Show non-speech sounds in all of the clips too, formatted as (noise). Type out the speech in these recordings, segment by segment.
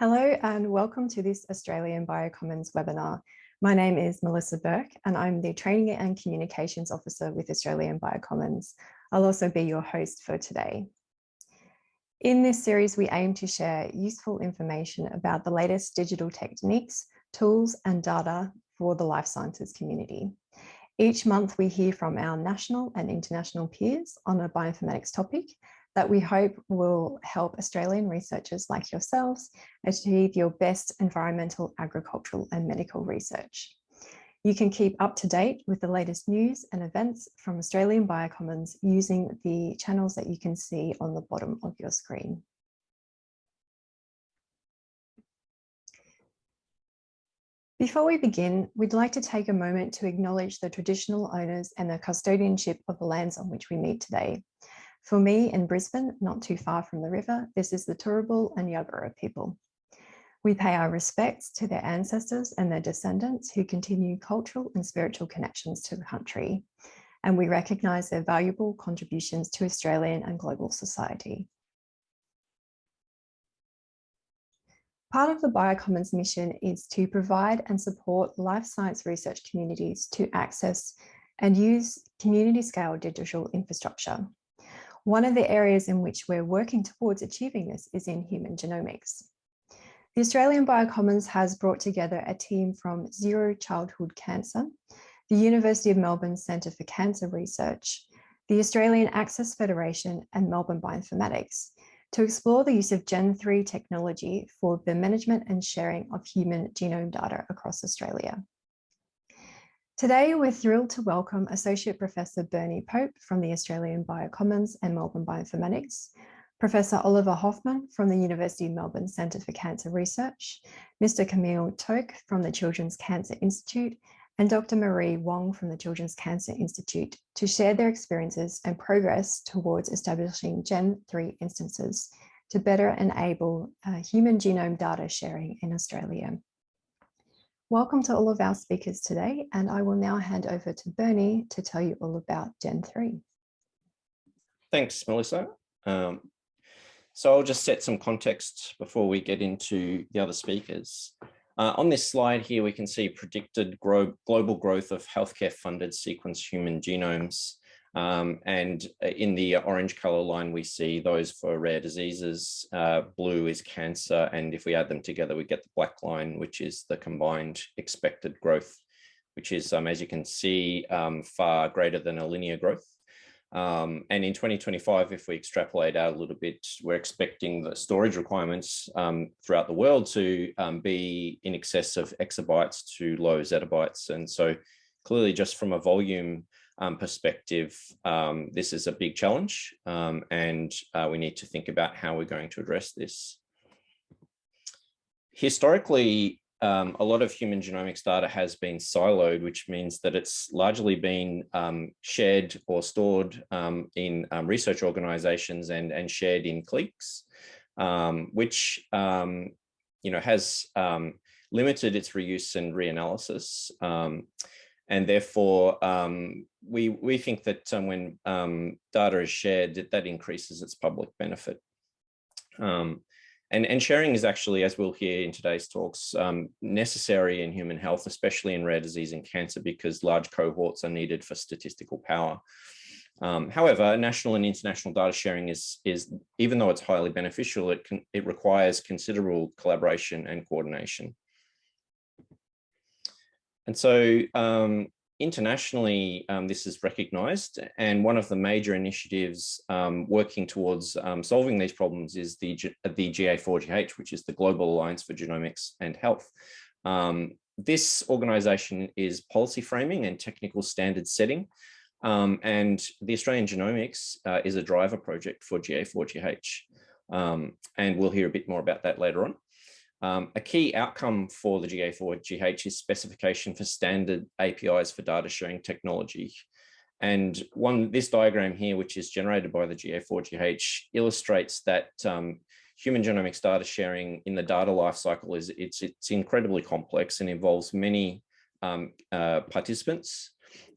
Hello and welcome to this Australian Biocommons webinar. My name is Melissa Burke and I'm the Training and Communications Officer with Australian Biocommons. I'll also be your host for today. In this series, we aim to share useful information about the latest digital techniques, tools and data for the life sciences community. Each month we hear from our national and international peers on a bioinformatics topic that we hope will help Australian researchers like yourselves achieve your best environmental, agricultural and medical research. You can keep up to date with the latest news and events from Australian Biocommons using the channels that you can see on the bottom of your screen. Before we begin, we'd like to take a moment to acknowledge the traditional owners and the custodianship of the lands on which we meet today. For me in Brisbane, not too far from the river, this is the Turrbal and Yagara people. We pay our respects to their ancestors and their descendants who continue cultural and spiritual connections to the country, and we recognise their valuable contributions to Australian and global society. Part of the Biocommons mission is to provide and support life science research communities to access and use community scale digital infrastructure. One of the areas in which we're working towards achieving this is in human genomics. The Australian Biocommons has brought together a team from Zero Childhood Cancer, the University of Melbourne Centre for Cancer Research, the Australian Access Federation and Melbourne Bioinformatics to explore the use of Gen3 technology for the management and sharing of human genome data across Australia. Today, we're thrilled to welcome Associate Professor Bernie Pope from the Australian Biocommons and Melbourne Bioinformatics, Professor Oliver Hofmann from the University of Melbourne Centre for Cancer Research, Mr. Camille Toke from the Children's Cancer Institute, and Dr. Marie Wong from the Children's Cancer Institute to share their experiences and progress towards establishing Gen3 instances to better enable uh, human genome data sharing in Australia. Welcome to all of our speakers today, and I will now hand over to Bernie to tell you all about Gen 3. Thanks, Melissa. Um, so I'll just set some context before we get into the other speakers. Uh, on this slide here, we can see predicted grow global growth of healthcare funded sequence human genomes um, and uh, in the orange color line, we see those for rare diseases. Uh, blue is cancer. And if we add them together, we get the black line, which is the combined expected growth, which is, um, as you can see, um, far greater than a linear growth. Um, and in 2025, if we extrapolate out a little bit, we're expecting the storage requirements um, throughout the world to um, be in excess of exabytes to low zettabytes. And so clearly just from a volume um, perspective, um, this is a big challenge um, and uh, we need to think about how we're going to address this. Historically, um, a lot of human genomics data has been siloed, which means that it's largely been um, shared or stored um, in research organizations and, and shared in cliques, which you know has limited its reuse and reanalysis. And therefore we we think that um, when um, data is shared that, that increases its public benefit um, and and sharing is actually as we'll hear in today's talks um, necessary in human health especially in rare disease and cancer because large cohorts are needed for statistical power um, however, national and international data sharing is, is even though it's highly beneficial, it, can, it requires considerable collaboration and coordination. And so um, internationally, um, this is recognized. And one of the major initiatives um, working towards um, solving these problems is the, the GA4GH, which is the Global Alliance for Genomics and Health. Um, this organization is policy framing and technical standard setting. Um, and the Australian Genomics uh, is a driver project for GA4GH. Um, and we'll hear a bit more about that later on. Um, a key outcome for the GA4GH is specification for standard APIs for data sharing technology. And one, this diagram here, which is generated by the GA4GH, illustrates that um, human genomics data sharing in the data lifecycle is it's it's incredibly complex and involves many um, uh, participants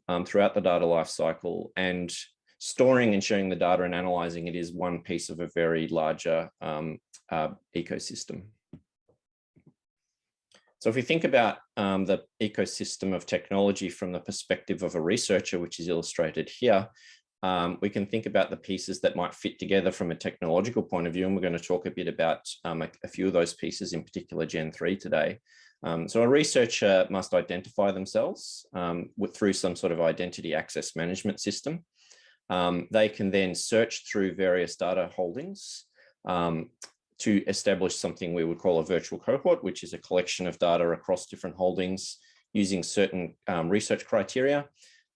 um, throughout the data lifecycle. And storing and sharing the data and analyzing it is one piece of a very larger um, uh, ecosystem. So if we think about um, the ecosystem of technology from the perspective of a researcher, which is illustrated here, um, we can think about the pieces that might fit together from a technological point of view. And we're going to talk a bit about um, a, a, few of those pieces, in particular Gen 3 today. Um, so a researcher must identify themselves um, with, through some sort of identity access management system. Um, they can then search through various data holdings um, to establish something we would call a virtual cohort, which is a collection of data across different holdings using certain research criteria.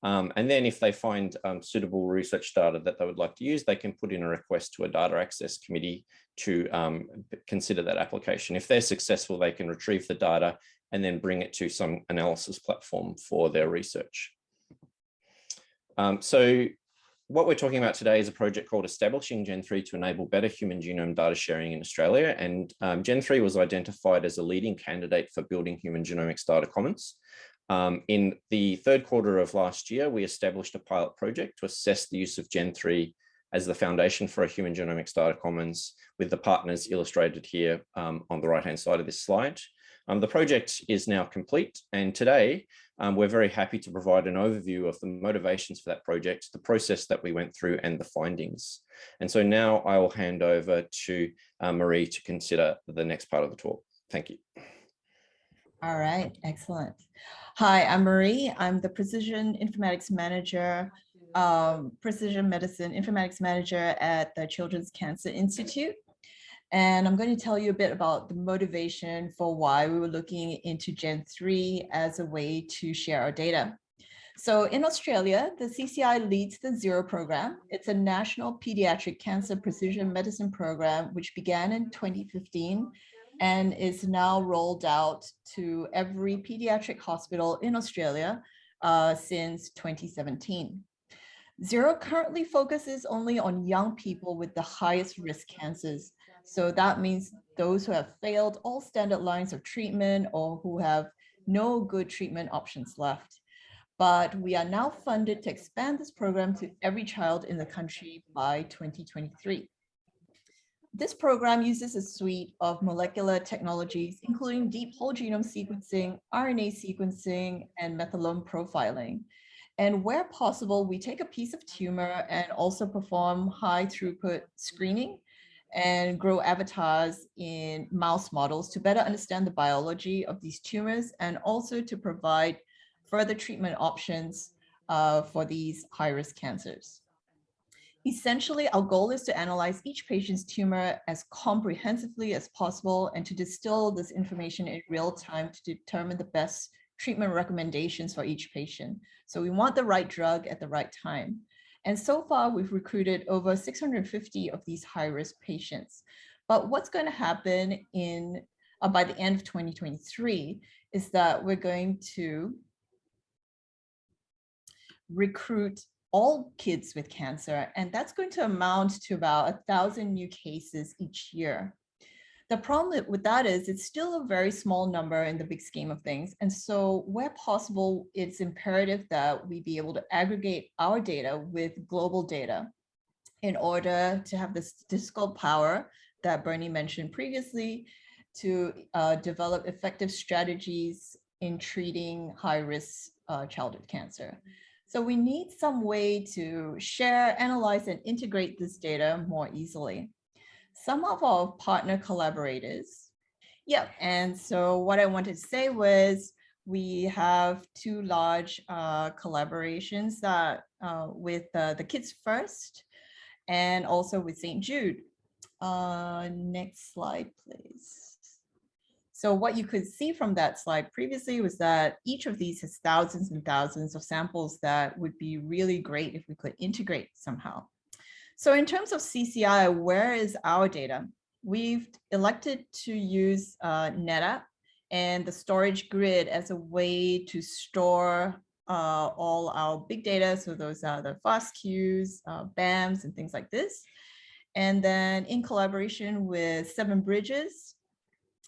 Um, and then if they find um, suitable research data that they would like to use, they can put in a request to a data access committee to um, consider that application. If they're successful, they can retrieve the data and then bring it to some analysis platform for their research. Um, so what we're talking about today is a project called Establishing Gen3 to enable better human genome data sharing in Australia. And um, Gen3 was identified as a leading candidate for building human genomics data commons. Um, in the third quarter of last year, we established a pilot project to assess the use of Gen3 as the foundation for a human genomics data commons with the partners illustrated here um, on the right-hand side of this slide. Um, the project is now complete and today um, we're very happy to provide an overview of the motivations for that project, the process that we went through and the findings. And so now I will hand over to uh, Marie to consider the next part of the talk. Thank you. All right, excellent. Hi, I'm Marie. I'm the Precision Informatics Manager, um, Precision Medicine Informatics Manager at the Children's Cancer Institute. And I'm going to tell you a bit about the motivation for why we were looking into Gen 3 as a way to share our data. So in Australia, the CCI leads the ZERO program. It's a national pediatric cancer precision medicine program, which began in 2015 and is now rolled out to every pediatric hospital in Australia uh, since 2017. Zero currently focuses only on young people with the highest risk cancers. So that means those who have failed all standard lines of treatment or who have no good treatment options left. But we are now funded to expand this program to every child in the country by 2023. This program uses a suite of molecular technologies, including deep whole genome sequencing, RNA sequencing, and methylome profiling. And where possible, we take a piece of tumor and also perform high throughput screening and grow avatars in mouse models to better understand the biology of these tumors and also to provide further treatment options uh, for these high-risk cancers. Essentially, our goal is to analyze each patient's tumor as comprehensively as possible and to distill this information in real time to determine the best treatment recommendations for each patient. So we want the right drug at the right time. And so far, we've recruited over 650 of these high-risk patients. But what's going to happen in uh, by the end of 2023 is that we're going to recruit all kids with cancer, and that's going to amount to about a thousand new cases each year. The problem with that is it's still a very small number in the big scheme of things. And so where possible, it's imperative that we be able to aggregate our data with global data in order to have the statistical power that Bernie mentioned previously to uh, develop effective strategies in treating high-risk uh, childhood cancer. So we need some way to share, analyze, and integrate this data more easily. Some of our partner collaborators. Yeah, and so what I wanted to say was we have two large uh, collaborations that uh, with uh, the Kids First and also with St. Jude. Uh, next slide, please. So what you could see from that slide previously was that each of these has thousands and thousands of samples that would be really great if we could integrate somehow. So in terms of CCI, where is our data? We've elected to use uh, NetApp and the storage grid as a way to store uh, all our big data. So those are the FASTQs, uh, BAMs, and things like this. And then in collaboration with Seven Bridges,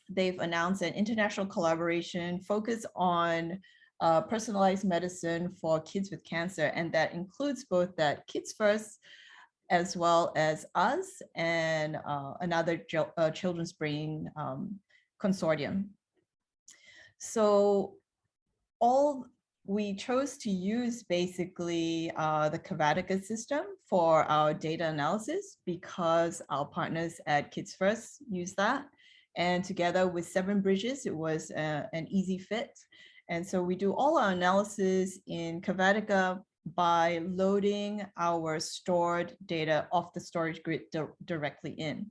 they've announced an international collaboration focused on uh, personalized medicine for kids with cancer. And that includes both that Kids First, as well as us and uh, another uh, children's brain um, consortium. So all we chose to use basically uh, the Cavatica system for our data analysis because our partners at Kids First use that. And together with Seven Bridges, it was uh, an easy fit. And so we do all our analysis in Cavatica by loading our stored data off the storage grid di directly in.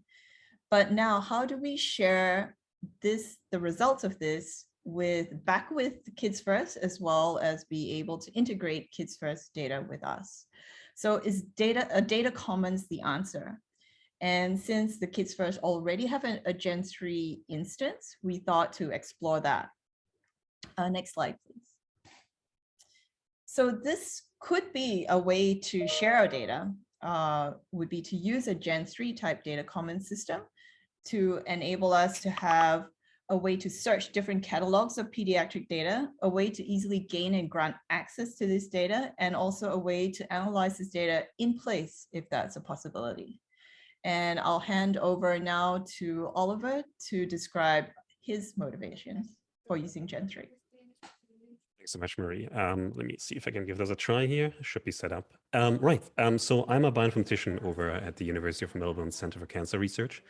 But now how do we share this, the results of this with back with Kids First, as well as be able to integrate Kids First data with us. So is data a data commons the answer? And since the Kids First already have a, a Gen 3 instance, we thought to explore that. Uh, next slide, please. So this could be a way to share our data, uh, would be to use a Gen 3 type data common system to enable us to have a way to search different catalogs of pediatric data, a way to easily gain and grant access to this data, and also a way to analyze this data in place if that's a possibility. And I'll hand over now to Oliver to describe his motivations for using Gen3. So much, Marie. Um, let me see if I can give this a try here. Should be set up. Um, right. Um, so I'm a bioinformatician over at the University of Melbourne Center for Cancer Research.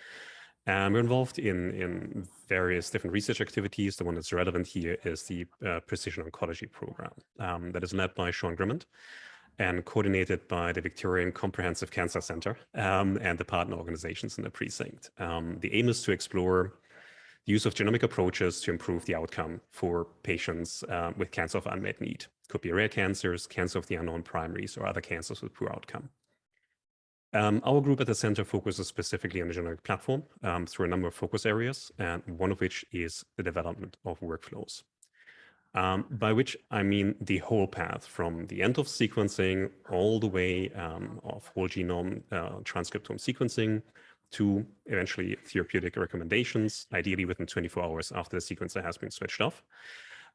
Um, we're involved in, in various different research activities. The one that's relevant here is the uh, Precision Oncology Program um, that is led by Sean Grimmond and coordinated by the Victorian Comprehensive Cancer Center um, and the partner organizations in the precinct. Um, the aim is to explore the use of genomic approaches to improve the outcome for patients uh, with cancer of unmet need. Could be rare cancers, cancer of the unknown primaries, or other cancers with poor outcome. Um, our group at the center focuses specifically on the genomic platform um, through a number of focus areas, and one of which is the development of workflows. Um, by which I mean the whole path from the end of sequencing all the way um, of whole genome uh, transcriptome sequencing to eventually therapeutic recommendations, ideally within 24 hours after the sequencer has been switched off.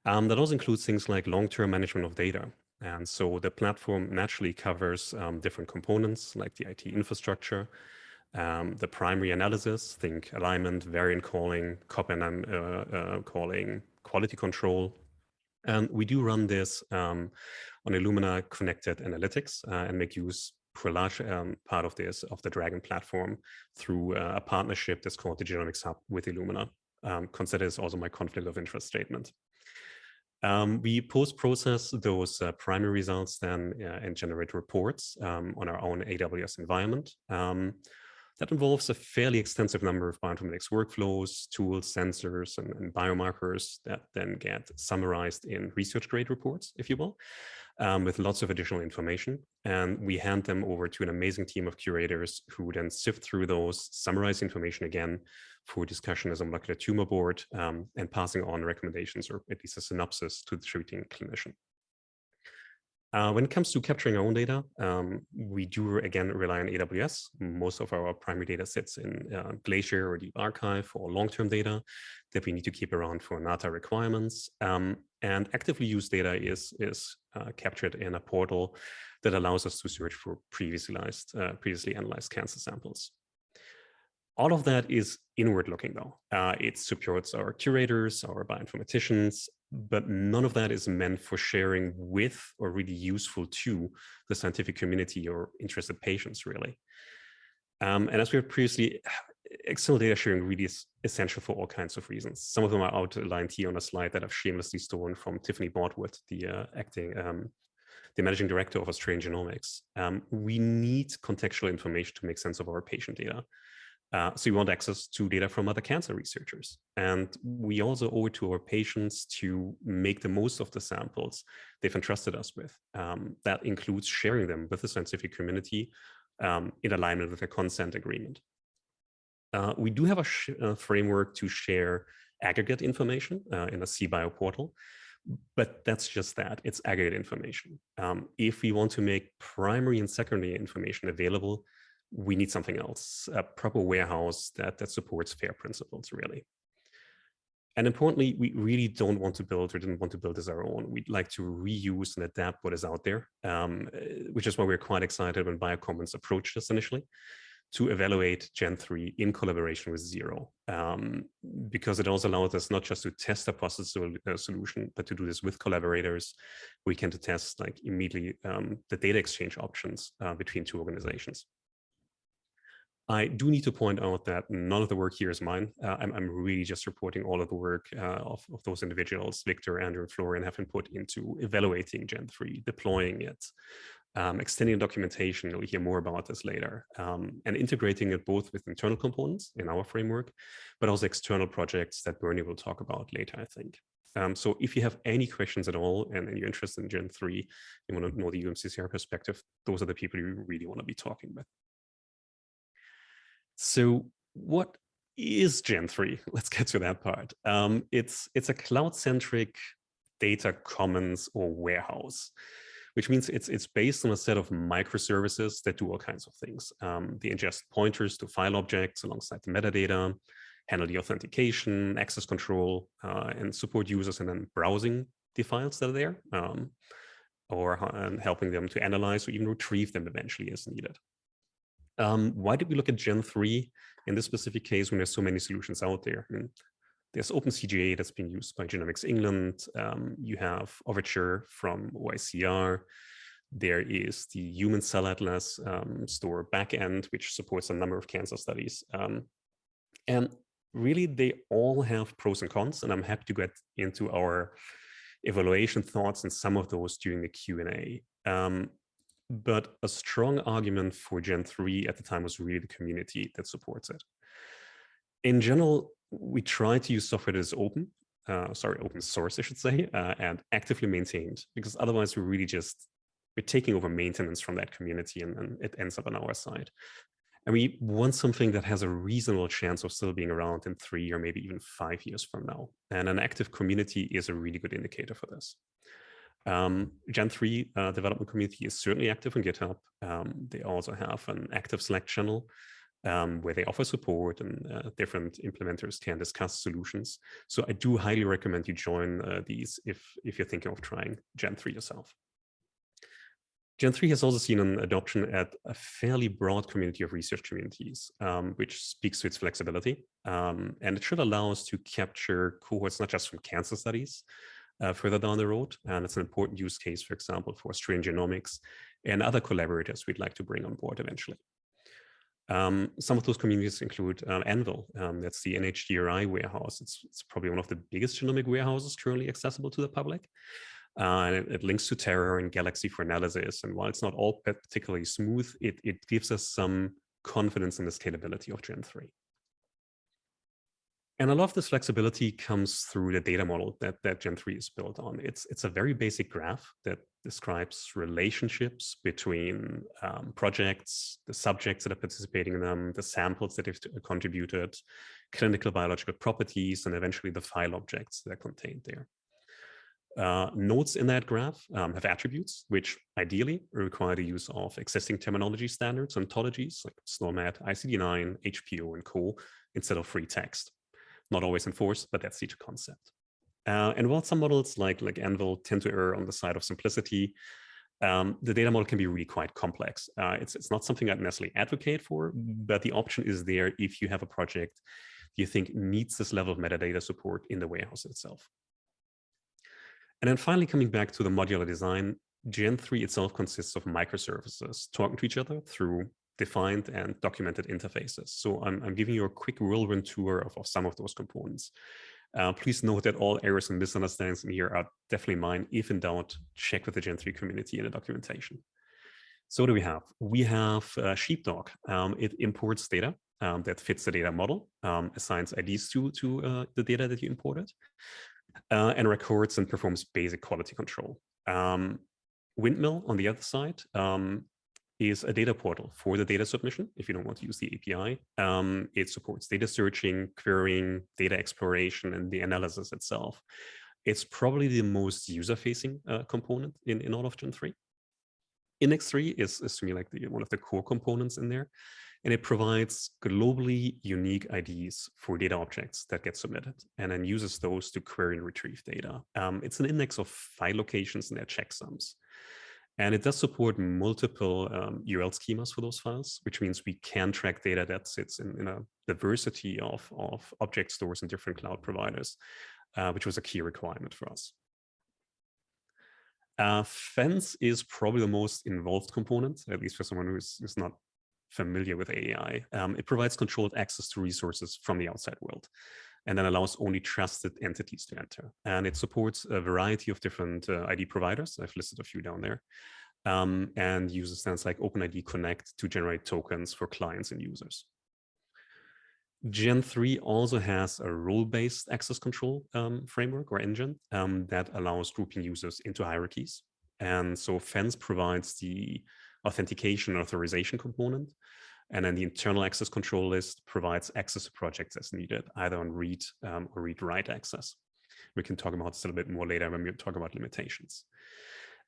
Um, that also includes things like long-term management of data, and so the platform naturally covers um, different components like the IT infrastructure, um, the primary analysis, think alignment, variant calling, copy and uh, uh, calling, quality control. And we do run this um, on Illumina connected analytics uh, and make use for a large um, part of this, of the DRAGEN platform through uh, a partnership that's called the Genomics Hub with Illumina. Um, consider this also my conflict of interest statement. Um, we post-process those uh, primary results then uh, and generate reports um, on our own AWS environment. That involves a fairly extensive number of bioinformatics workflows, tools, sensors, and, and biomarkers that then get summarized in research-grade reports, if you will, um, with lots of additional information. And we hand them over to an amazing team of curators who then sift through those, summarize information again, for discussion as a molecular tumor board um, and passing on recommendations or at least a synopsis to the treating clinician. Uh, when it comes to capturing our own data, um, we do again rely on AWS. Most of our primary data sits in uh, Glacier or Deep Archive for long-term data that we need to keep around for NATA requirements. Um, and actively used data is, is uh, captured in a portal that allows us to search for previously, uh, previously analyzed cancer samples. All of that is inward looking though. Uh, it supports our curators, our bioinformaticians, but none of that is meant for sharing with or really useful to the scientific community or interested patients really. Um, and as we have previously, (sighs) external data sharing really is essential for all kinds of reasons. Some of them are outlined here on a slide that I've shamelessly stolen from Tiffany Boughtwood, the uh, acting, um, the managing director of Australian Genomics. Um, we need contextual information to make sense of our patient data. Uh, so we want access to data from other cancer researchers. And we also owe it to our patients to make the most of the samples they've entrusted us with. Um, that includes sharing them with the scientific community um, in alignment with a consent agreement. Uh, we do have a, a, framework to share aggregate information uh, in a CBio portal, but that's just that, it's aggregate information. Um, if we want to make primary and secondary information available, we need something else, a proper warehouse that, that supports FAIR principles, really. And importantly, we really don't want to build or didn't want to build as our own. We'd like to reuse and adapt what is out there, um, which is why we're quite excited when Biocommons approached us initially to evaluate Gen 3 in collaboration with Zero, um, because it also allows us not just to test a process uh, solution, but to do this with collaborators. We can to test like immediately um, the data exchange options uh, between two organizations. I do need to point out that none of the work here is mine. Uh, I'm, I'm, really just reporting all of the work uh, of, of, those individuals, Victor, Andrew, and Florian have been put into evaluating Gen 3, deploying it, um, extending documentation, you'll hear more about this later, um, and integrating it both with internal components in our framework, but also external projects that Bernie will talk about later, I think. Um, so if you have any questions at all and, and, you're interested in Gen 3, you want to know the UMCCR perspective, those are the people you really want to be talking with. So what is Gen 3? (laughs) Let's get to that part. Um, it's, it's a cloud-centric data commons or warehouse, which means it's, it's based on a set of microservices that do all kinds of things. Um, they ingest pointers to file objects alongside the metadata, handle the authentication, access control, uh, and support users and then browsing the files that are there, um, or uh, helping them to analyze or even retrieve them eventually as needed. Um, why did we look at Gen 3 in this specific case when there's so many solutions out there? I mean, there's OpenCGA that's been used by Genomics England. Um, you have Overture from OICR. There is the Human Cell Atlas um, store backend, which supports a number of cancer studies. Um, and really, they all have pros and cons, and I'm happy to get into our evaluation thoughts and some of those during the Q&A. Um, but a strong argument for Gen 3 at the time was really the community that supports it. In general, we try to use software that is open, uh, sorry, open source, I should say, uh, and actively maintained, because otherwise we're really just, we're taking over maintenance from that community and, and it ends up on our side. And we want something that has a reasonable chance of still being around in three or maybe even five years from now. And an active community is a really good indicator for this. Um, Gen 3 uh, development community is certainly active on GitHub. Um, they also have an active Slack channel um, where they offer support and uh, different implementers can discuss solutions. So I do highly recommend you join uh, these if, if you're thinking of trying Gen 3 yourself. Gen 3 has also seen an adoption at a fairly broad community of research communities, um, which speaks to its flexibility. Um, and it should allow us to capture cohorts, not just from cancer studies, uh, further down the road. And it's an important use case, for example, for Australian genomics and other collaborators we'd like to bring on board eventually. Um, some of those communities include um, AnVIL. Um, that's the NHGRI warehouse. It's, it's, probably one of the biggest genomic warehouses currently accessible to the public. Uh, and it, it, links to Terra and Galaxy for analysis. And while it's not all particularly smooth, it, it gives us some confidence in the scalability of Gen 3. And a lot of this flexibility comes through the data model that, that Gen3 is built on. It's, it's a very basic graph that describes relationships between um, projects, the subjects that are participating in them, the samples that have contributed, clinical biological properties, and eventually the file objects that are contained there. Uh, nodes in that graph um, have attributes, which ideally require the use of existing terminology standards, ontologies like SNOMED, ICD-9, HPO, and co, instead of free text not always enforced, but that's the concept. Uh, and while some models like, like AnVIL tend to err on the side of simplicity, um, the data model can be really quite complex. Uh, it's, it's not something I'd necessarily advocate for, but the option is there if you have a project you think needs this level of metadata support in the warehouse itself. And then finally, coming back to the modular design, Gen 3 itself consists of microservices talking to each other through defined and documented interfaces. So I'm, I'm giving you a quick whirlwind tour of, of some of those components. Uh, please note that all errors and misunderstandings in here are definitely mine. If in doubt, check with the Gen3 community in the documentation. So what do we have? We have uh, Sheepdog. Um, it imports data um, that fits the data model, um, assigns IDs to, to uh, the data that you imported, uh, and records and performs basic quality control. Um, Windmill, on the other side, um, is a data portal for the data submission if you don't want to use the API. Um, it supports data searching, querying, data exploration, and the analysis itself. It's probably the most user-facing uh, component in, in all of Gen 3. IndexD is, is to me like the, one of the core components in there, and it provides globally unique IDs for data objects that get submitted, and then uses those to query and retrieve data. Um, it's an index of file locations and their checksums. And it does support multiple um, URL schemas for those files, which means we can track data that sits in, in a diversity of, of object stores and different cloud providers, uh, which was a key requirement for us. Uh, Fence is probably the most involved component, at least for someone who's, who's not familiar with AI. Um, it provides controlled access to resources from the outside world and then allows only trusted entities to enter. And it supports a variety of different uh, ID providers. I've listed a few down there. Um, and uses stands like OpenID Connect to generate tokens for clients and users. Gen 3 also has a role-based access control um, framework or engine um, that allows grouping users into hierarchies. And so Fence provides the authentication authorization component. And then the internal access control list provides access to projects as needed, either on read um, or read-write access. We can talk about this a little bit more later when we talk about limitations.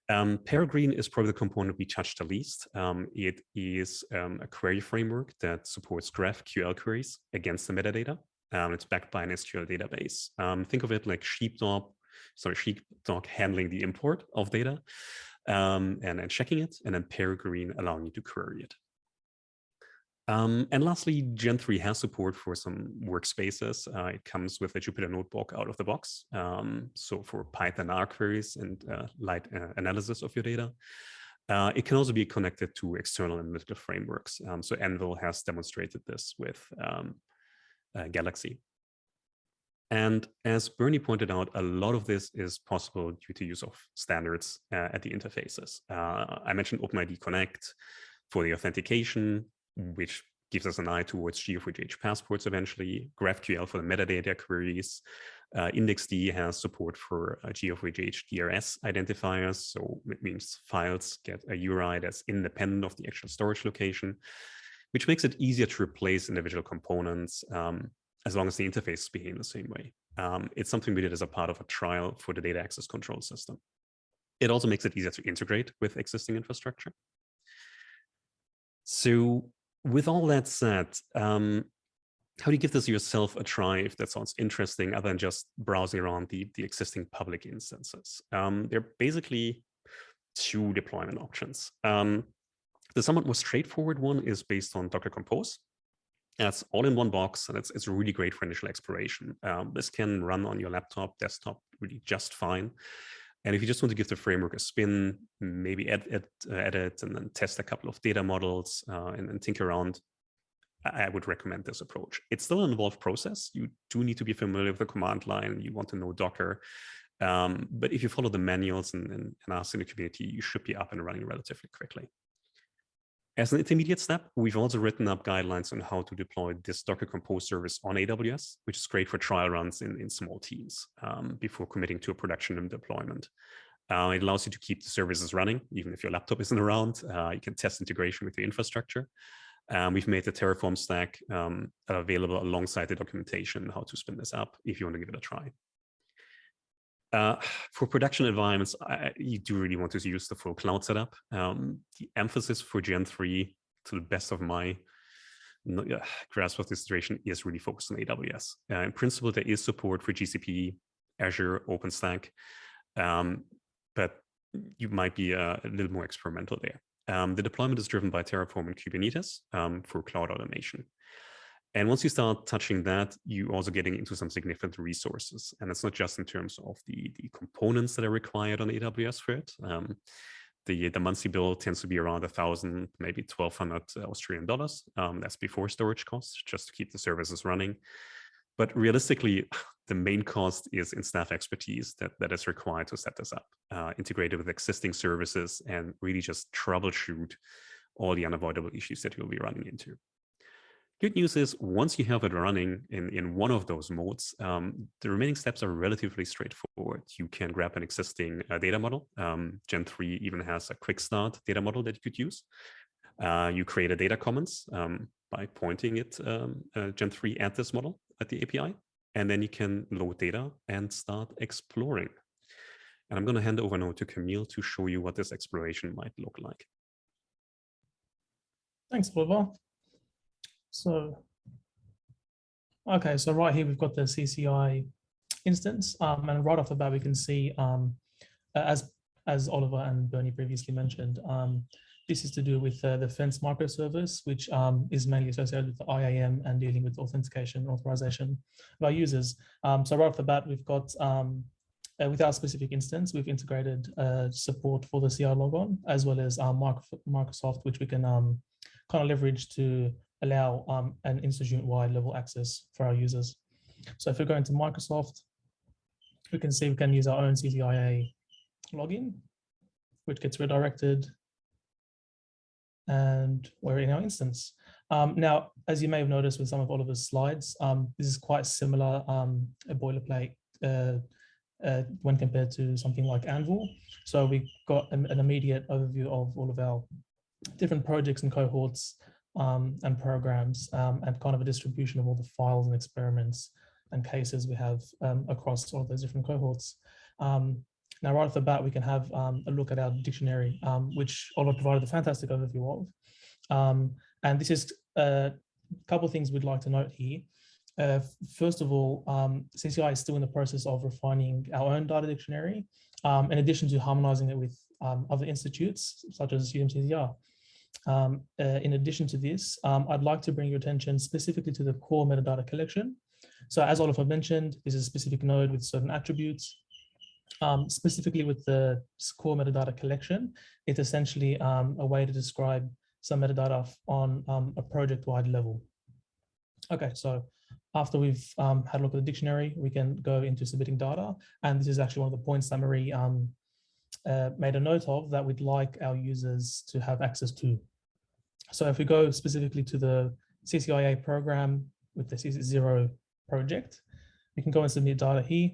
Um, Peregrine is probably the component we touched the least. Um, it is um, a query framework that supports GraphQL queries against the metadata. Um, it's backed by an SQL database. Um, think of it like Sheepdog, sorry, Sheepdog handling the import of data um, and, and checking it, and then Peregrine allowing you to query it. Um, and lastly, Gen 3 has support for some workspaces. Uh, it comes with a Jupyter Notebook out of the box. Um, so for Python R queries and uh, light uh, analysis of your data. Uh, it can also be connected to external analytical frameworks. Um, so AnVIL has demonstrated this with um, uh, Galaxy. And as Bernie pointed out, a lot of this is possible due to use of standards uh, at the interfaces. I mentioned OpenID Connect for the authentication, which gives us an eye towards GA4GH passports eventually, GraphQL for the metadata queries. Uh, IndexD has support for uh, GA4GH DRS identifiers, so it means files get a URI that's independent of the actual storage location, which makes it easier to replace individual components um, as long as the interface behave the same way. Um, it's something we did as a part of a trial for the data access control system. It also makes it easier to integrate with existing infrastructure. So with all that said, um, how do you give this yourself a try if that sounds interesting other than just browsing around the, the existing public instances? Um, there are basically two deployment options. Um, the somewhat more straightforward one is based on Docker Compose. That's all in one box, and it's, it's really great for initial exploration. Um, this can run on your laptop, desktop, really just fine. And if you just want to give the framework a spin, maybe add, add, uh, edit and then test a couple of data models uh, and, and think around, I would recommend this approach. It's still an involved process. You do need to be familiar with the command line. You want to know Docker. Um, but if you follow the manuals and, and, and ask in the community, you should be up and running relatively quickly. As an intermediate step, we've also written up guidelines on how to deploy this Docker Compose service on AWS, which is great for trial runs in, in small teams um, before committing to a production deployment. Uh, it allows you to keep the services running, even if your laptop (laughs) isn't around. Uh, you can test integration with the infrastructure. Um, we've made the Terraform stack um, available alongside the documentation how to spin this up if you want to give it a try. Uh, for production environments, I, you do really want to use the full cloud setup. Um, the emphasis for Gen 3, to the best of my uh, grasp of the situation, is really focused on AWS. Uh, in principle, there is support for GCP, Azure, OpenStack, um, but you might be a, a, little more experimental there. Um, the deployment is driven by Terraform and Kubernetes um, for cloud automation. And once you start touching that, you're also getting into some significant resources. And it's not just in terms of the, the components that are required on AWS for it. Um, the, the monthly bill tends to be around a thousand, maybe 1200 Australian dollars. Um, that's before storage costs, just to keep the services running. But realistically, (sighs) the main cost is in staff expertise that, that is required to set this up, uh, integrated with existing services and really just troubleshoot all the unavoidable issues that you'll be running into. Good news is once you have it running in, in one of those modes, um, the remaining steps are relatively straightforward. You can grab an existing uh, data model. Um, Gen 3 even has a quick start data model that you could use. Uh, you create a data commons um, by pointing it um, uh, Gen 3 at this model at the API, and then you can load data and start exploring. And I'm going to hand over now to Camille to show you what this exploration might look like. Thanks, Oliver. So, okay, so right here we've got the CCI instance, um, and right off the bat we can see, um, as as Oliver and Bernie previously mentioned. Um, this is to do with uh, the Fence microservice, which um, is mainly associated with the IAM and dealing with authentication and authorization of our users. Um, so right off the bat, we've got, um, uh, with our specific instance, we've integrated uh, support for the CILogon, as well as um, Microsoft, which we can um, kind of leverage to allow um, an institute-wide level access for our users. So if we go into Microsoft, we can see we can use our own CCIA login, which gets redirected and we're in our instance. Um, now, as you may have noticed with some of Oliver's slides, um, this is quite similar, um, a boilerplate uh, uh, when compared to something like AnVIL. So we got an, an, immediate overview of all of our different projects and cohorts um, and programs um, and kind of a distribution of all the files and experiments and cases we have um, across all of those different cohorts. Now, right off the bat, we can have um, a look at our dictionary, um, which Oliver provided a fantastic overview of. Um, and this is a couple of things we'd like to note here. Uh, first of all, um, CCI is still in the process of refining our own data dictionary, um, in addition to harmonizing it with um, other institutes, such as UMCCR. Uh, in addition to this, I'd like to bring your attention specifically to the core metadata collection. So as Oliver mentioned, this is a specific node with certain attributes um, specifically with the core metadata collection, it's essentially um, a way to describe some metadata on um, a project-wide level. Okay, so after we've um, had a look at the dictionary, we can go into submitting data. And this is actually one of the points um, uh, made a note of that we'd like our users to have access to. So if we go specifically to the CCIA program with the CC0 project, we can go and submit data here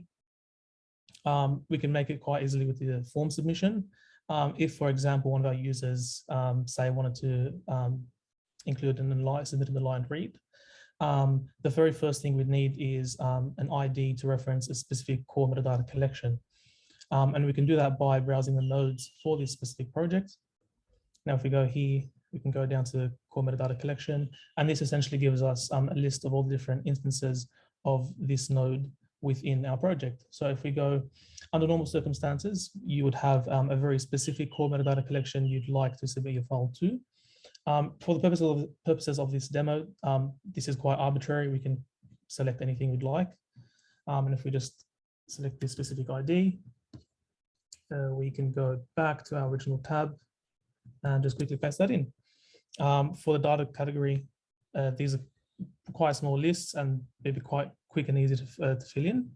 um, we can make it quite easily with the form submission. Um, if, for example, one of our users, um, say, wanted to um, include an aligned, submit an aligned read, um, the very first thing we'd need is um, an ID to reference a specific core metadata collection. and we can do that by browsing the nodes for this specific project. Now, if we go here, we can go down to core metadata collection, and this essentially gives us a list of all the different instances of this node within our project. So if we go under normal circumstances, you would have um, a very specific core metadata collection you'd like to submit your file to. Um, for the purpose of, purposes of this demo, um, this is quite arbitrary. We can select anything we'd like. Um, and if we just select this specific ID, uh, we can go back to our original tab and just quickly paste that in. Um, for the data category, uh, these are quite small lists and maybe quite quick and easy to, uh, to fill in.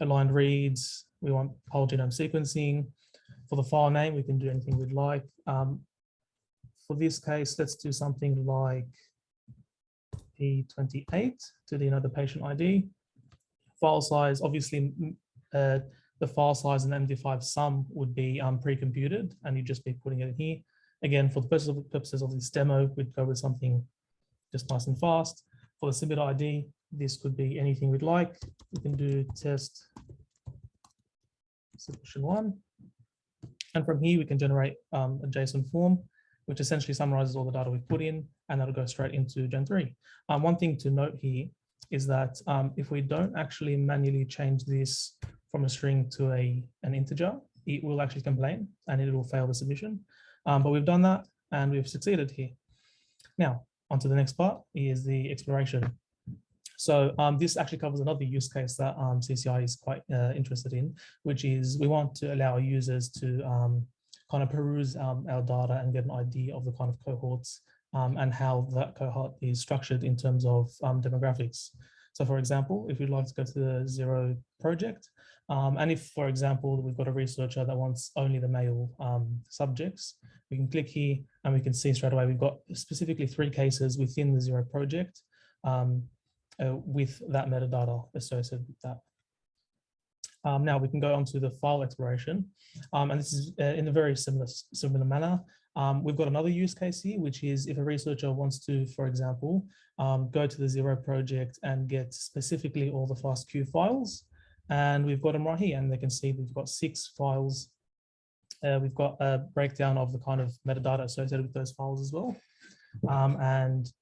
Aligned reads, we want whole genome sequencing. For the file name, we can do anything we'd like. Um, for this case, let's do something like P28 to the another patient ID. File size, obviously, uh, the file size and MD5 sum would be um, pre-computed and you'd just be putting it in here. Again, for the purposes of, this demo, we'd go with something just nice and fast. For the submit ID, this could be anything we'd like. We can do test submission one. And from here, we can generate um, a JSON form, which essentially summarizes all the data we've put in, and that'll go straight into Gen 3. Um, one thing to note here is that um, if we don't actually manually change this from a string to a an integer, it will actually complain and it will fail the submission. Um, but we've done that and we've succeeded here. Now, on to the next part is the exploration. So um, this actually covers another use case that um, CCI is quite uh, interested in, which is we want to allow users to um, kind of peruse um, our data and get an idea of the kind of cohorts um, and how that cohort is structured in terms of um, demographics. So for example, if you'd like to go to the zero project, and if, for example, we've got a researcher that wants only the male subjects, we can click here and we can see straight away we've got specifically three cases within the zero project um, uh, with that metadata associated with that. Um, now we can go on to the file exploration, um, and this is uh, in a very similar, similar manner. Um, we've got another use case here, which is if a researcher wants to, for example, um, go to the Zero project and get specifically all the FASTQ files, and we've got them right here, and they can see we've got six files. Uh, we've got a breakdown of the kind of metadata associated with those files as well. Um, and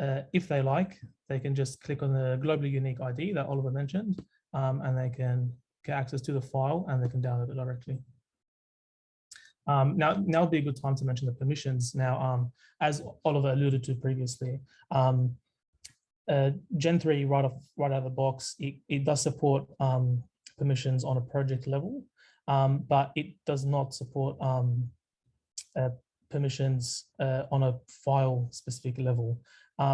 uh, if they like, they can just click on the globally unique ID that Oliver mentioned, um, and they can get access to the file and they can download it directly. Um, now, now would be a good time to mention the permissions. Now, um, as Oliver alluded to previously, um, uh, Gen 3 right off right out of the box, it, it does support um, permissions on a project level, um, but it does not support um, uh, permissions uh, on a file specific level.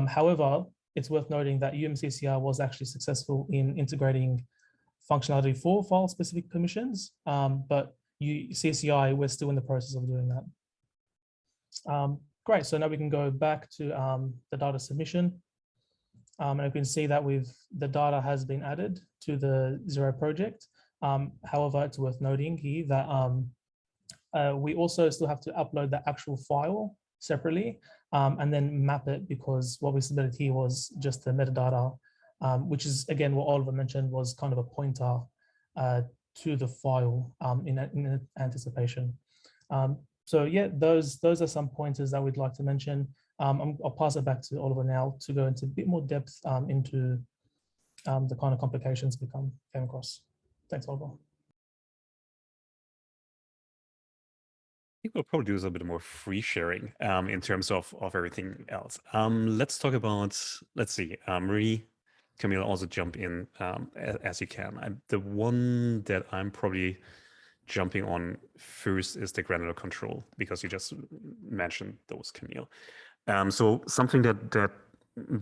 However, it's worth noting that UMCCR was actually successful in integrating functionality for file specific permissions, but you, CCI, we're still in the process of doing that. Um, great, so now we can go back to um, the data submission. Um, and you can see that we've the data has been added to the Zero project. Um, however, it's worth noting here that um, uh, we also still have to upload the actual file separately um, and then map it because what we submitted here was just the metadata, which is again what Oliver mentioned was kind of a pointer uh, to the file um, in, in, anticipation. Um, so yeah, those those are some pointers that we'd like to mention. Um, I'll pass it back to Oliver now to go into a bit more depth um, into the kind of complications we come came across. Thanks, Oliver. I think we'll probably do a little bit more free sharing um, in terms of, of everything else. Um, let's talk about, let's see, um, Marie, Camille also jump in um, as, as, you can. I, the one that I'm probably jumping on first is the granular control because you just mentioned those, Camille. Um, so something that, that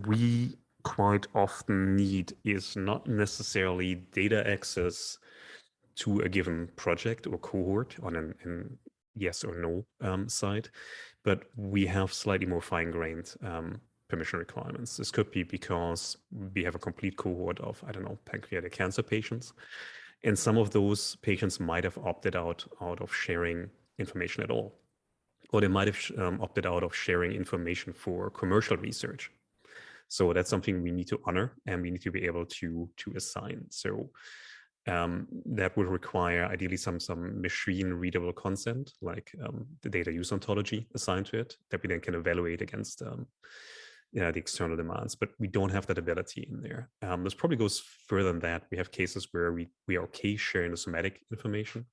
we quite often need is not necessarily data access to a given project or cohort on an, an yes or no um, side, but we have slightly more fine-grained um, permission requirements. This could be because we have a complete cohort of, I don't know, pancreatic cancer patients. And some of those patients might have opted out, out of sharing information at all. Or they might have um, opted out of sharing information for commercial research. So that's something we need to honor and we need to be able to, to assign. So um, that would require ideally some some machine readable consent, like um, the data use ontology assigned to it, that we then can evaluate against um, know, the external demands. But we don't have that ability in there. Um, this probably goes further than that. We have cases where we we are okay sharing the somatic information,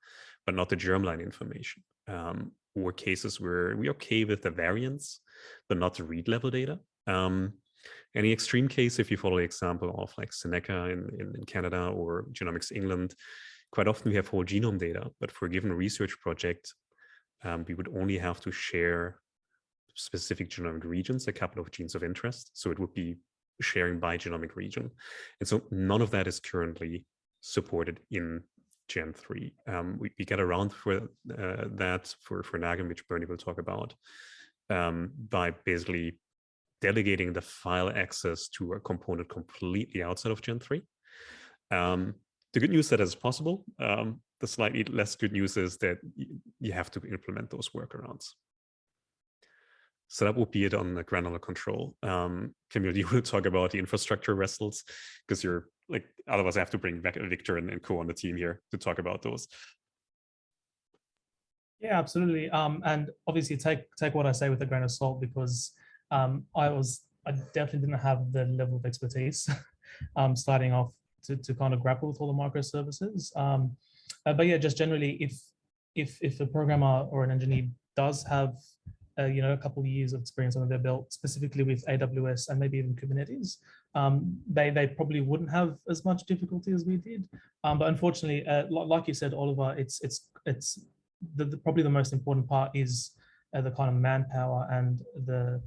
but not the germline information. Um, or cases where we're okay with the variants, but not the read level data. Um, any extreme case, if you follow the example of like Seneca in, in, in, Canada or Genomics England, quite often we have whole genome data, but for a given research project, um, we would only have to share specific genomic regions, a couple of genes of interest. So it would be sharing by genomic region. And so none of that is currently supported in Gen 3. Um, we, we, get around for uh, that for, for NAGIM, which Bernie will talk about, um, by basically delegating the file access to a component completely outside of Gen 3. Um, the good news that is possible. Um, the slightly less good news is that you have to implement those workarounds. So that would be it on the granular control. Um, Camille, you (laughs) want to talk about the infrastructure wrestles? Because you're like, otherwise I have to bring back Victor and, and co on the team here to talk about those. Yeah, absolutely. Um, and obviously take take what I say with a grain of salt because um, I was I definitely didn't have the level of expertise (laughs) um, starting off to, to kind of grapple with all the microservices. Um, uh, but yeah, just generally, if if if a programmer or an engineer does have uh, you know a couple of years of experience under their belt, specifically with AWS and maybe even Kubernetes, um, they they probably wouldn't have as much difficulty as we did. Um, but unfortunately, uh, like you said, Oliver, it's it's it's the, the, probably the most important part is uh, the kind of manpower and the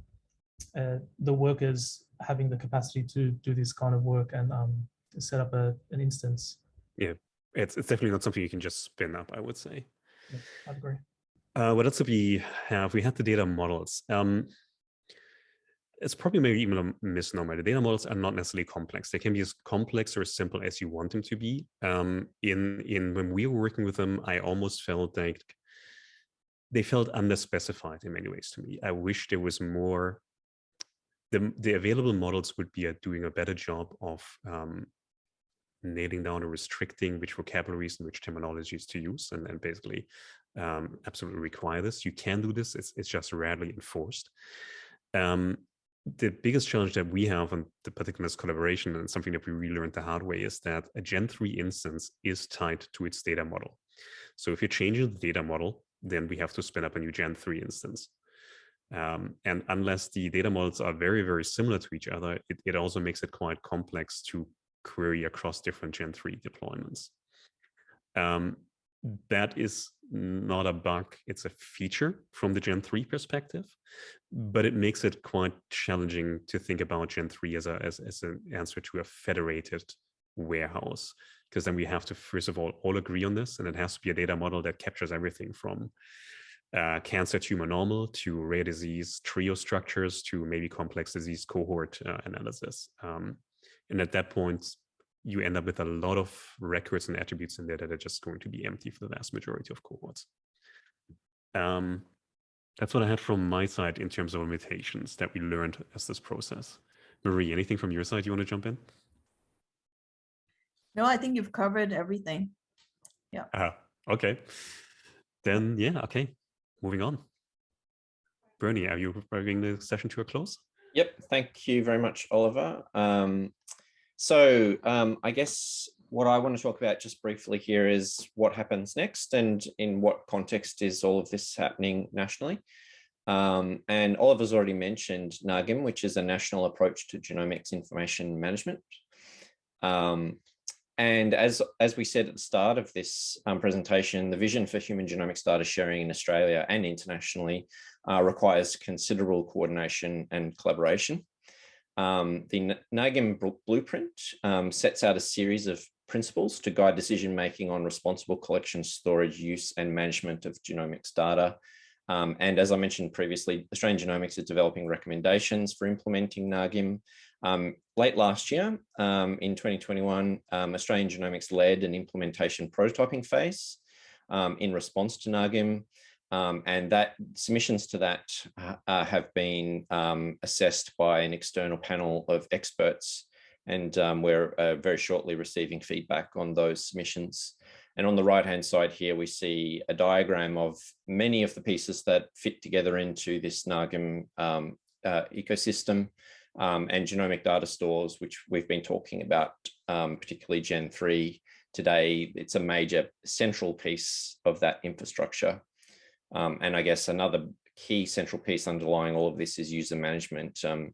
uh, the workers having the capacity to do this kind of work and um, set up a, an instance. Yeah, it's, it's definitely not something you can just spin up, I would say. Yeah, I agree. Uh, what else do we have? We had the data models. Um, it's probably maybe even a misnomer. The data models are not necessarily complex. They can be as complex or as simple as you want them to be. Um, in in when we were working with them, I almost felt like they felt underspecified in many ways to me. I wish there was more the, the available models would be at doing a better job of um, nailing down or restricting which vocabularies and which terminologies to use and, then basically um, absolutely require this. You can do this, it's, it's just rarely enforced. Um, the biggest challenge that we have on the particular collaboration and something that we really learned the hard way is that a Gen 3 instance is tied to its data model. So if you're changing the data model, then we have to spin up a new Gen 3 instance. Um, and unless the data models are very, very similar to each other, it, it also makes it quite complex to query across different Gen 3 deployments. Um, that is not a bug, it's a feature from the Gen 3 perspective, but it makes it quite challenging to think about Gen 3 as, a, as, as an answer to a federated warehouse, because then we have to, first of all, all agree on this, and it has to be a data model that captures everything from uh, cancer tumor normal to rare disease trio structures to maybe complex disease cohort uh, analysis. Um, and at that point, you end up with a lot of records and attributes in there that are just going to be empty for the vast majority of cohorts. Um, that's what I had from my side in terms of limitations that we learned as this process. Marie, anything from your side you want to jump in? No, I think you've covered everything. Yeah. Uh, okay. Then, yeah, okay. Moving on. Bernie, are you bringing the session to a close? Yep. Thank you very much, Oliver. Um, so um, I guess what I want to talk about just briefly here is what happens next and in what context is all of this happening nationally. Um, and Oliver's already mentioned NAGIM, which is a national approach to genomics information management. Um, and as, as we said at the start of this um, presentation, the vision for human genomics data sharing in Australia and internationally uh, requires considerable coordination and collaboration. Um, the NAGIM blueprint um, sets out a series of principles to guide decision making on responsible collection, storage, use and management of genomics data. Um, and as I mentioned previously, Australian Genomics is developing recommendations for implementing NAGIM. Um, late last year, um, in 2021, um, Australian Genomics led an implementation prototyping phase in response to NAGIM. Um, and that submissions to that uh, uh, have been um, assessed by an external panel of experts. And um, we're uh, very shortly receiving feedback on those submissions. And on the right hand side here, we see a diagram of many of the pieces that fit together into this NAGIM um, uh, ecosystem um, and genomic data stores, which we've been talking about, um, particularly Gen 3 today. It's a major central piece of that infrastructure. Um, and I guess another key central piece underlying all of this is user management, um,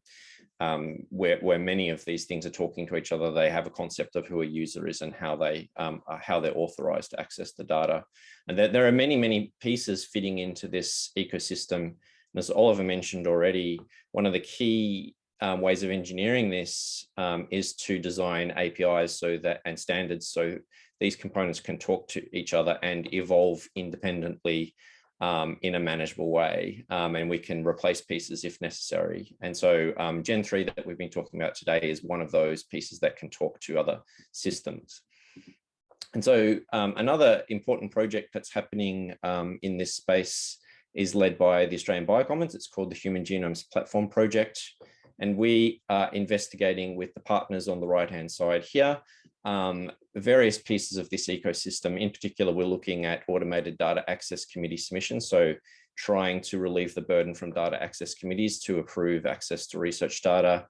um, where, where many of these things are talking to each other. They have a concept of who a user is and how they um, how they're authorized to access the data. And there, there are many, many pieces fitting into this ecosystem. And as Oliver mentioned already, one of the key um, ways of engineering this um, is to design APIs so that and standards so these components can talk to each other and evolve independently um, in a manageable way, um, and we can replace pieces if necessary. And so um, Gen 3 that we've been talking about today is one of those pieces that can talk to other systems. And so um, another important project that's happening um, in this space is led by the Australian Biocommons. It's called the Human Genomes Platform Project. And we are investigating with the partners on the right-hand side here, um, various pieces of this ecosystem. In particular, we're looking at automated data access committee submissions. So trying to relieve the burden from data access committees to approve access to research data,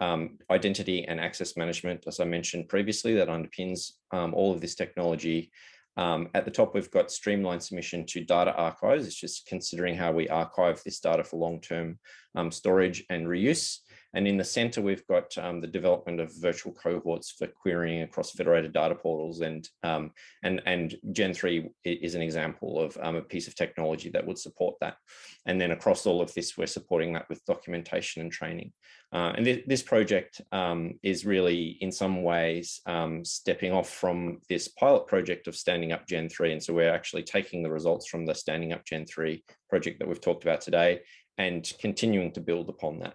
um, identity and access management, as I mentioned previously, that underpins um, all of this technology. Um, at the top, we've got streamlined submission to data archives. It's just considering how we archive this data for long-term um, storage and reuse. And in the center, we've got um, the development of virtual cohorts for querying across federated data portals. And, um, and, and Gen 3 is an example of um, a piece of technology that would support that. And then across all of this, we're supporting that with documentation and training. Uh, and th this project um, is really, in some ways, um, stepping off from this pilot project of standing up Gen 3. And so we're actually taking the results from the standing up Gen 3 project that we've talked about today and continuing to build upon that.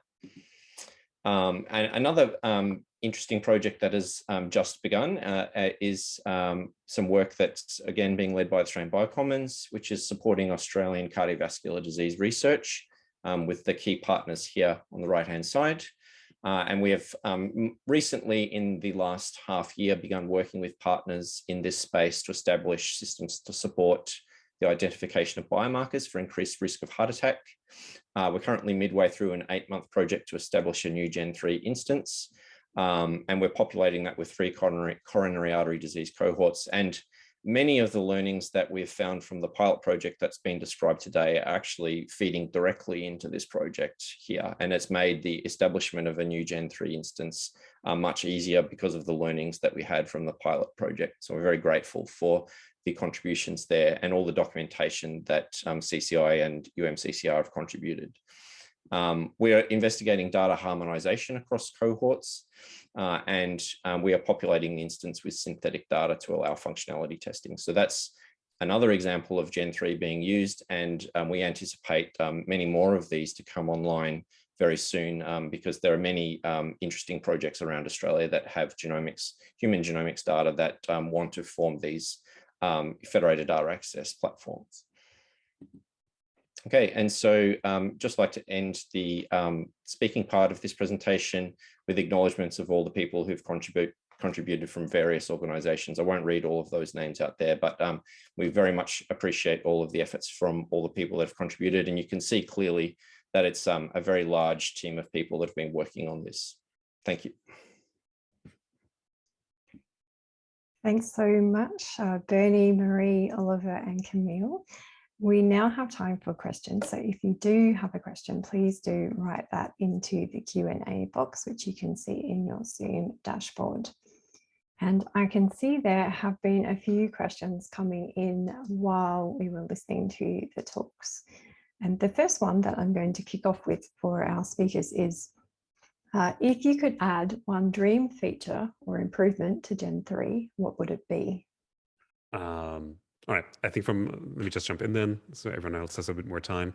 Um, and another um, interesting project that has um, just begun uh, uh, is um, some work that's again being led by the Australian Biocommons, which is supporting Australian cardiovascular disease research um, with the key partners here on the right hand side. Uh, and we have um, recently in the last half year begun working with partners in this space to establish systems to support the identification of biomarkers for increased risk of heart attack. Uh, we're currently midway through an eight month project to establish a new Gen 3 instance. Um, and we're populating that with three coronary, coronary artery disease cohorts. And many of the learnings that we've found from the pilot project that's been described today are actually feeding directly into this project here. And it's made the establishment of a new Gen 3 instance uh, much easier because of the learnings that we had from the pilot project. So we're very grateful for the contributions there and all the documentation that um, CCI and UMCCR have contributed. Um, we are investigating data harmonization across cohorts uh, and um, we are populating the instance with synthetic data to allow functionality testing. So that's another example of Gen 3 being used and um, we anticipate um, many more of these to come online very soon um, because there are many um, interesting projects around Australia that have genomics, human genomics data that want to form these federated data access platforms. Okay, and so um, just like to end the um, speaking part of this presentation with acknowledgements of all the people who've contribute, contributed from various organizations. I won't read all of those names out there, but um, we very much appreciate all of the efforts from all the people that have contributed. And you can see clearly that it's um, a very large team of people that have been working on this. Thank you. Thanks so much, uh, Bernie, Marie, Oliver and Camille. We now have time for questions. So if you do have a question, please do write that into the Q&A box, which you can see in your Zoom dashboard. And I can see there have been a few questions coming in while we were listening to the talks. And the first one that I'm going to kick off with for our speakers is, uh, if you could add one dream feature or improvement to Gen 3, what would it be? Um, all right, I think from, let me just jump in then, so everyone else has a bit more time.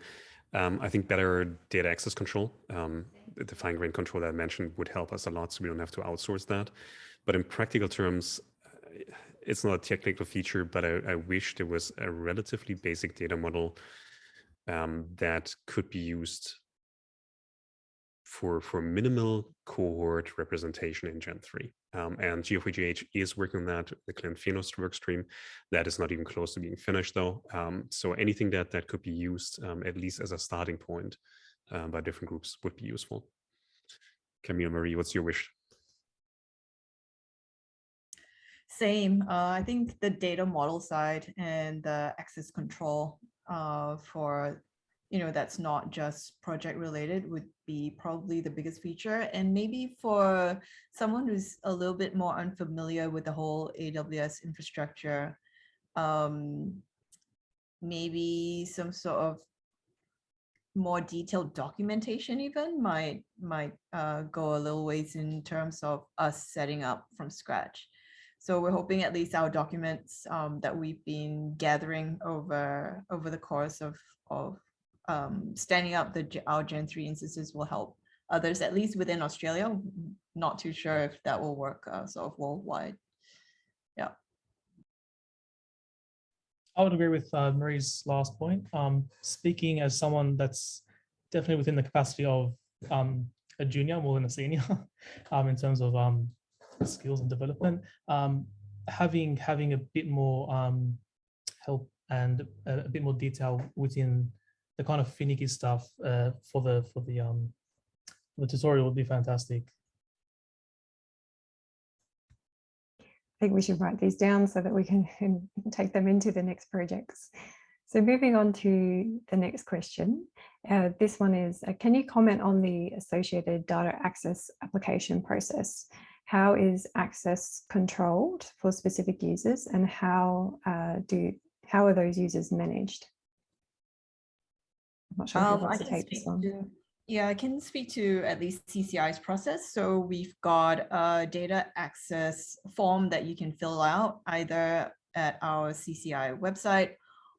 Um, I think better data access control, um, the fine grained control that I mentioned would help us a lot, so we don't have to outsource that. But in practical terms, uh, it's not a technical feature, but I, I wish there was a relatively basic data model um, that could be used for, for minimal cohort representation in Gen 3. Um, and GA4GH is working on that, the Clint Phenost work stream. That is not even close to being finished though. Um, so anything that, that could be used, um, at least as a starting point uh, by different groups would be useful. Camille Marie, what's your wish? Same. Uh, I think the data model side and the access control uh, for you know, that's not just project related would be probably the biggest feature. And maybe for someone who's a little bit more unfamiliar with the whole AWS infrastructure, um, maybe some sort of more detailed documentation even might might uh, go a little ways in terms of us setting up from scratch. So we're hoping at least our documents um, that we've been gathering over over the course of, of um, standing up the our Gen 3 instances will help others, at least within Australia. Not too sure if that will work uh, sort of worldwide. Yeah. I would agree with uh, Marie's last point. Um, speaking as someone that's definitely within the capacity of um, a junior more than a senior (laughs) um, in terms of um, skills and development, um, having having a bit more um, help and a, a, bit more detail within the kind of finicky stuff uh, for the for the um the tutorial would be fantastic. I think we should write these down so that we can (laughs) take them into the next projects. So moving on to the next question. Uh, this one is, uh, can you comment on the associated data access application process? How is access controlled for specific users and how uh, do how are those users managed? I'm not sure um, I can speak to, yeah, I can speak to at least CCI's process. So we've got a data access form that you can fill out either at our CCI website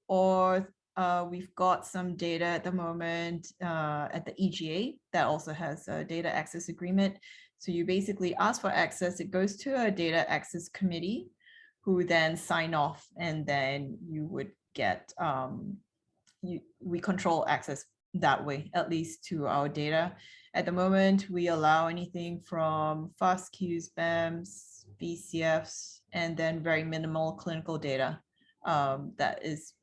or uh, we've got some data at the moment uh, at the EGA that also has a data access agreement. So you basically ask for access, it goes to a data access committee who then sign off and then you would get um, you, we control access that way, at least to our data. At the moment, we allow anything from FASTQs, BAMs, VCFs, and then very minimal clinical data um, that is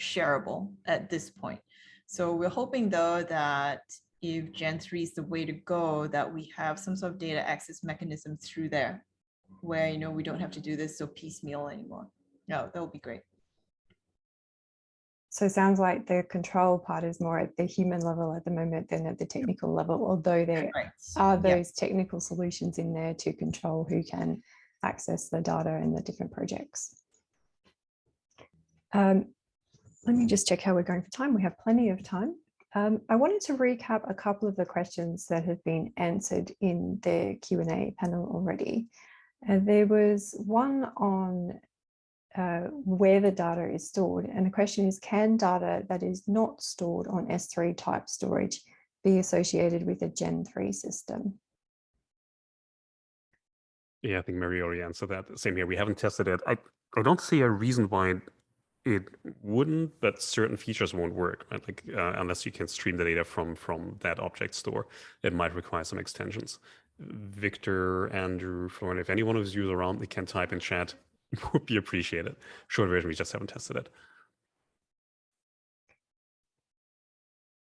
shareable at this point. So we're hoping though that if Gen 3 is the way to go, that we have some sort of data access mechanism through there where, you know, we don't have to do this so piecemeal anymore. No, that would be great. So it sounds like the control part is more at the human level at the moment than at the technical level, although there Right. are those technical solutions in there to control who can access the data in the different projects. Um, let me just check how we're going for time. We have plenty of time. Um, I wanted to recap a couple of the questions that have been answered in the Q&A panel already. Uh, there was one on uh, where the data is stored. And the question is, can data that is not stored on S3 type storage be associated with a Gen 3 system? Yeah, I think Marie already answered that. Same here. We haven't tested it. I, I don't see a reason why it wouldn't, but certain features won't work, right? Like uh, unless you can stream the data from from that object store, it might require some extensions. Victor, Andrew, Florian, if anyone of you around, they can type in chat (laughs) would be appreciated. Short version, we just haven't tested it.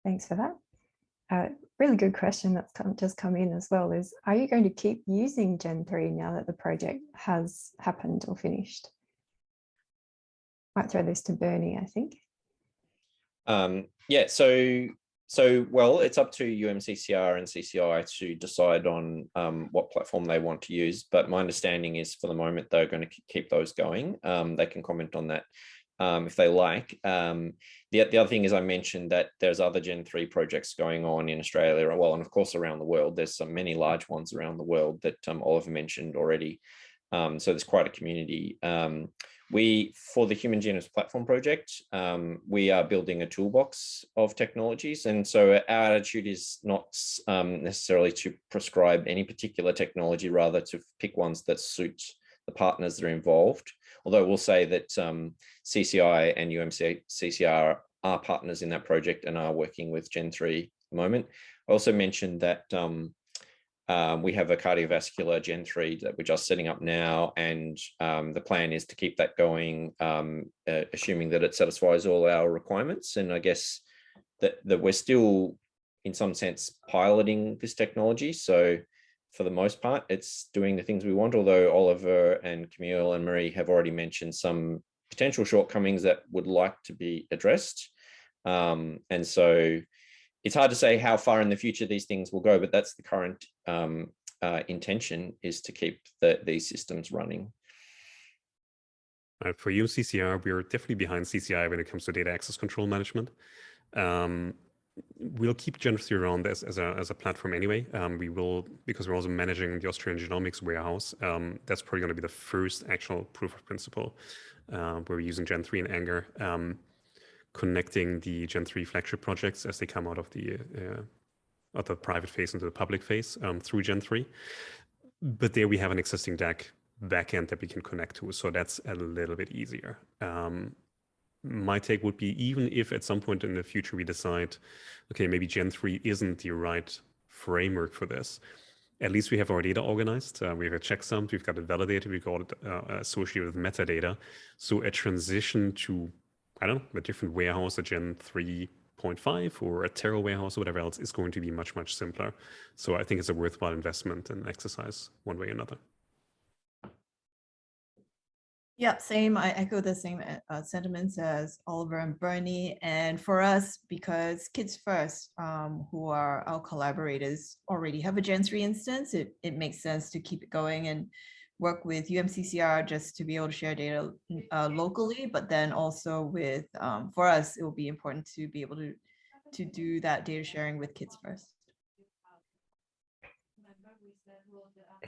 Thanks for that. Uh, really good question that's come, just come in as well is, are you going to keep using Gen 3 now that the project has happened or finished? Might throw this to Bernie, I think. Um, yeah, so so well, it's up to UMCCR and CCI to decide on um, what platform they want to use. But my understanding is, for the moment, they're going to keep those going. Um, they can comment on that um, if they like. Um, the the other thing is, I mentioned that there's other Gen three projects going on in Australia, well, and of course around the world. There's some many large ones around the world that um, Oliver mentioned already. Um, so there's quite a community. We, for the Human Genomes Platform project, um, we are building a toolbox of technologies. And so our attitude is not um, necessarily to prescribe any particular technology, rather to pick ones that suit the partners that are involved. Although we'll say that um, CCI and UMCCR are partners in that project and are working with Gen3 at the moment. I also mentioned that um, um, we have a cardiovascular Gen 3 that we're just setting up now, and um, the plan is to keep that going, um, uh, assuming that it satisfies all our requirements. And I guess that, that we're still, in some sense, piloting this technology. So for the most part, it's doing the things we want, although Oliver and Camille and Marie have already mentioned some potential shortcomings that would like to be addressed. Um, and so it's hard to say how far in the future these things will go, but that's the current um, uh, intention is to keep the, these systems running. Uh, for UMCCR, we're definitely behind CCI when it comes to data access control management. Um, we'll keep Gen3 around as, as, a, as a platform anyway. Um, we will, because we're also managing the Austrian genomics warehouse, um, that's probably going to be the first actual proof of principle uh, where we're using Gen3 and Anger. Um, connecting the Gen 3 flagship projects as they come out of the uh, the private phase into the public phase um, through Gen 3. But there we have an existing DAC backend that we can connect to, so that's a little bit easier. Um, my take would be even if at some point in the future we decide, okay, maybe Gen 3 isn't the right framework for this, at least we have our data organized. Uh, we have a checksum, we've got it validated, we've got it uh, associated with metadata. So a transition to I don't know, a different warehouse, a Gen 3.5 or a Terra warehouse or whatever else is going to be much, much simpler. So I think it's a worthwhile investment and exercise one way or another. Yeah, same. I echo the same uh, sentiments as Oliver and Bernie. And for us, because Kids First, um, who are our collaborators, already have a Gen 3 instance, it, it makes sense to keep it going and work with UMCCR just to be able to share data uh, locally, but then also with, um, for us, it will be important to be able to, to do that data sharing with Kids First.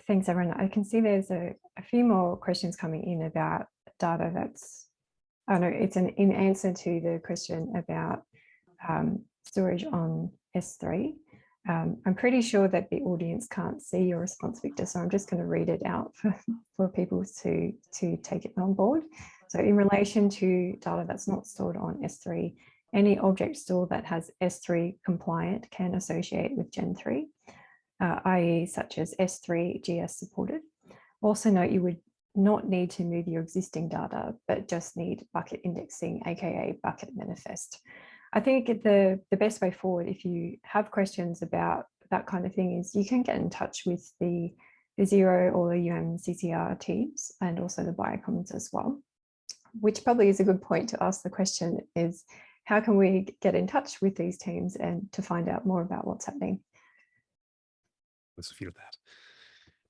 Thanks, everyone. I can see there's a, a few more questions coming in about data that's, I know it's an in answer to the question about um, storage on S3. Um, I'm pretty sure that the audience can't see your response, Victor, so I'm just going to read it out (laughs) for, for people to, to take it on board. So in relation to data that's not stored on S3, any object store that has S3 compliant can associate with Gen 3, uh, i.e. such as S3 GS supported. Also note you would not need to move your existing data, but just need bucket indexing, aka bucket manifest. I think the, the best way forward, if you have questions about that kind of thing, is you can get in touch with the, the Zero or the UMCCR teams and also the Biocommons as well. which probably is a good point to ask the question is, how can we get in touch with these teams and to find out more about what's happening? Let's feel that.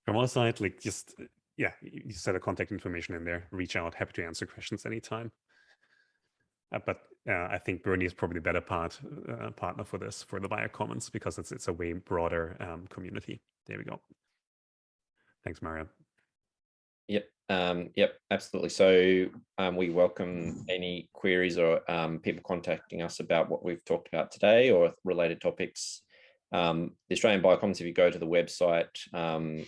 From our side, like just, yeah, you you set a contact information in there, reach out, happy to answer questions anytime. Uh, but uh, I think Bernie is probably the better part uh, partner for this for the biocommons because it's it's a way broader um, community. There we go. Thanks, Mario. Yep. Um, yep, absolutely. So um, we welcome any queries or um, people contacting us about what we've talked about today or related topics. Um, the Australian Biocommons, if you go to the website, um,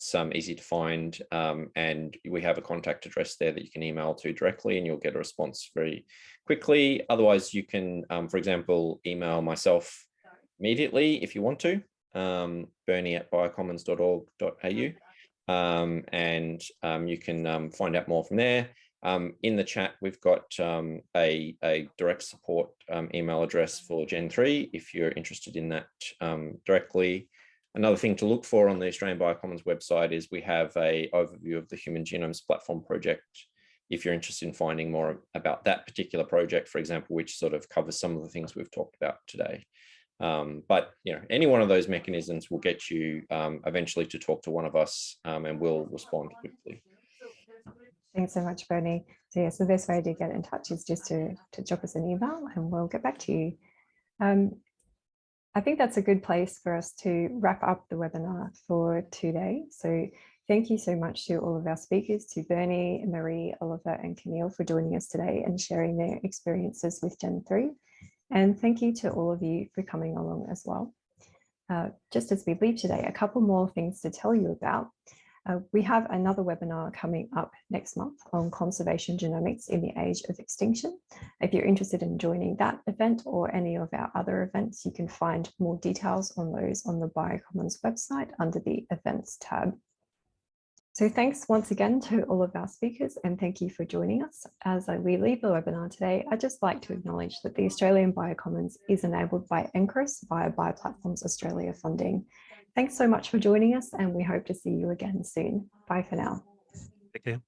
it's um, easy to find um, and we have a contact address there that you can email to directly and you'll get a response very quickly. Otherwise, you can, um, for example, email myself immediately if you want to, um, bernie at biocommons.org.au um, and um, you can um, find out more from there. Um, in the chat, we've got um, a, a direct support um, email address for Gen 3 if you're interested in that um, directly. Another thing to look for on the Australian Biocommons website is we have a overview of the Human Genomes Platform project. If you're interested in finding more about that particular project, for example, which sort of covers some of the things we've talked about today. Um, but you know, any one of those mechanisms will get you um, eventually to talk to one of us um, and we'll respond quickly. Thanks so much, Bernie. So yes, the best way to get in touch is just to, to drop us an email and we'll get back to you. Um, I think that's a good place for us to wrap up the webinar for today. So thank you so much to all of our speakers, to Bernie, Marie, Oliver and Camille for joining us today and sharing their experiences with Gen3. And thank you to all of you for coming along as well. Uh, just as we leave today, a couple more things to tell you about. Uh, we have another webinar coming up next month on conservation genomics in the age of extinction. If you're interested in joining that event or any of our other events, you can find more details on those on the Biocommons website under the events tab. So thanks once again to all of our speakers and thank you for joining us. As we leave the webinar today, I'd just like to acknowledge that the Australian Biocommons is enabled by NCRIS via Bioplatforms Australia funding. Thanks so much for joining us and we hope to see you again soon. Bye for now. Take care.